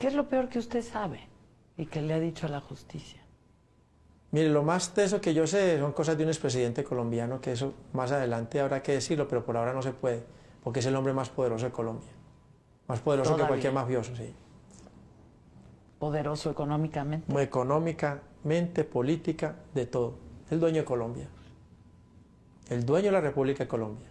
¿Qué es lo peor que usted sabe y que le ha dicho a la justicia? Mire, lo más teso que yo sé son cosas de un expresidente colombiano, que eso más adelante habrá que decirlo, pero por ahora no se puede, porque es el hombre más poderoso de Colombia. Más poderoso Todavía. que cualquier mafioso, sí. Poderoso económicamente. Económicamente, política, de todo. El dueño de Colombia. El dueño de la República de Colombia.